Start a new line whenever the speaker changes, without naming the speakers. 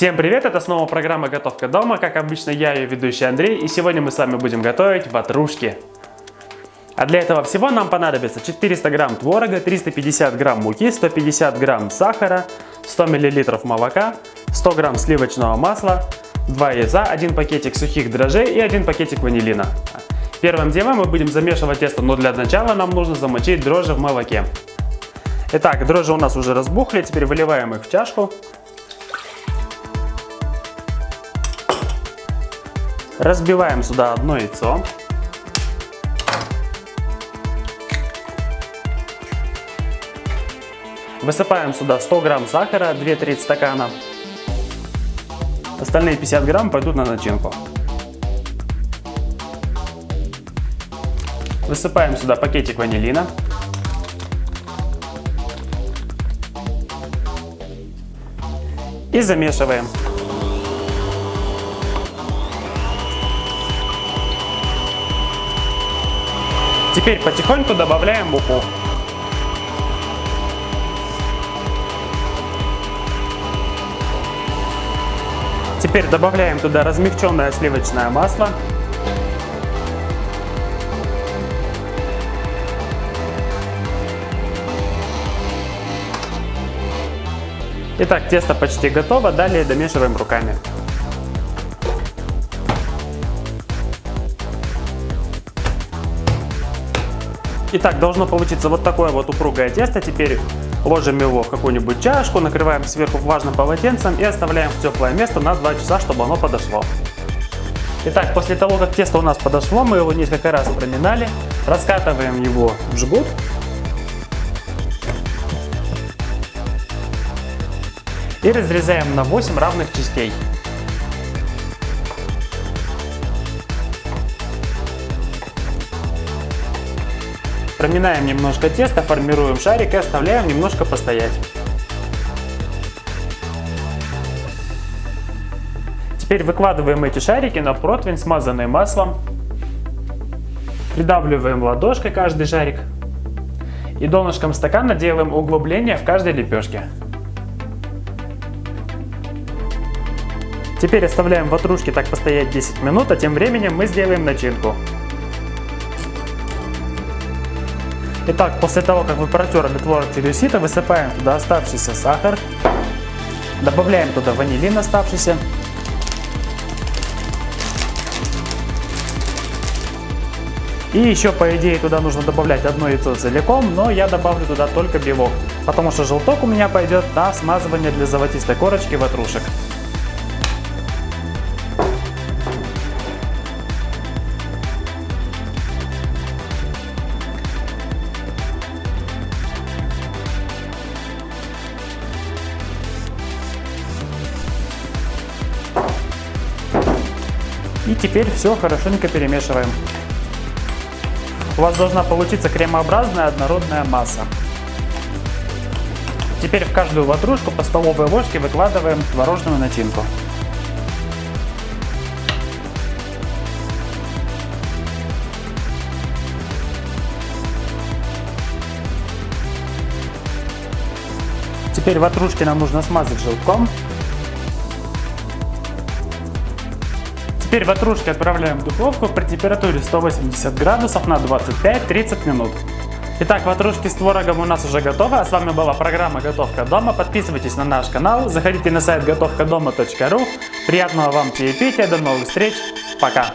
Всем привет, это снова программа «Готовка дома». Как обычно, я ее ведущий Андрей, и сегодня мы с вами будем готовить ватрушки. А для этого всего нам понадобится 400 грамм творога, 350 грамм муки, 150 грамм сахара, 100 миллилитров молока, 100 грамм сливочного масла, 2 яйца, 1 пакетик сухих дрожжей и 1 пакетик ванилина. Первым делом мы будем замешивать тесто, но для начала нам нужно замочить дрожжи в молоке. Итак, дрожжи у нас уже разбухли, теперь выливаем их в чашку. Разбиваем сюда одно яйцо. Высыпаем сюда 100 грамм сахара, 2 треть стакана. Остальные 50 грамм пойдут на начинку. Высыпаем сюда пакетик ванилина. И замешиваем. Теперь потихоньку добавляем муку. Теперь добавляем туда размягченное сливочное масло. Итак, тесто почти готово, далее домешиваем руками. Итак, должно получиться вот такое вот упругое тесто. Теперь ложим его в какую-нибудь чашку, накрываем сверху влажным полотенцем и оставляем в теплое место на 2 часа, чтобы оно подошло. Итак, после того, как тесто у нас подошло, мы его несколько раз проминали, раскатываем его в жгут. И разрезаем на 8 равных частей. Проминаем немножко тесто, формируем шарик и оставляем немножко постоять. Теперь выкладываем эти шарики на противень, смазанный маслом. Придавливаем ладошкой каждый шарик. И донышком стакана делаем углубление в каждой лепешке. Теперь оставляем ватрушки так постоять 10 минут, а тем временем мы сделаем начинку. Итак, после того, как вы протерли творог сито, высыпаем туда оставшийся сахар, добавляем туда ванилин оставшийся, И еще, по идее, туда нужно добавлять одно яйцо целиком, но я добавлю туда только белок, потому что желток у меня пойдет на смазывание для золотистой корочки ватрушек. И теперь все хорошенько перемешиваем. У вас должна получиться кремообразная однородная масса. Теперь в каждую ватрушку по столовой ложке выкладываем творожную начинку. Теперь ватрушки нам нужно смазать желтком Теперь ватрушки отправляем в духовку при температуре 180 градусов на 25-30 минут. Итак, ватрушки с творогом у нас уже готовы, а с вами была программа «Готовка дома». Подписывайтесь на наш канал, заходите на сайт готовкадома.ру. Приятного вам чаепития, до новых встреч, пока!